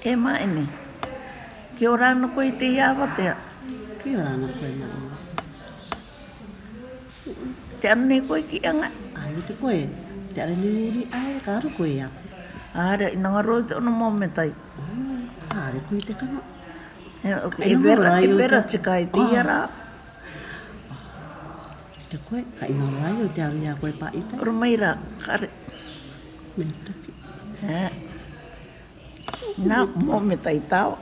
E mai ni. Ki ora no koe i te iawa te a. Ki ora no koe i mai ni. Te anu ni ko i ki anga. Ai te koe. Te anu ni uri ai ka aru ko i a. Aare, ina nga roi te ono mome tai. Aare ko i te kama. E vera, i vera te ka i te iara. Ah. Te koe, ka ina rai o te anu ni a koe pa i tai. Oro kare. Mentaki. Eh. Nā, mō me tai tāo.